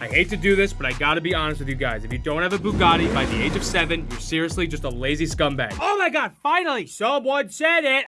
I hate to do this, but I gotta be honest with you guys. If you don't have a Bugatti by the age of seven, you're seriously just a lazy scumbag. Oh my god, finally, someone said it.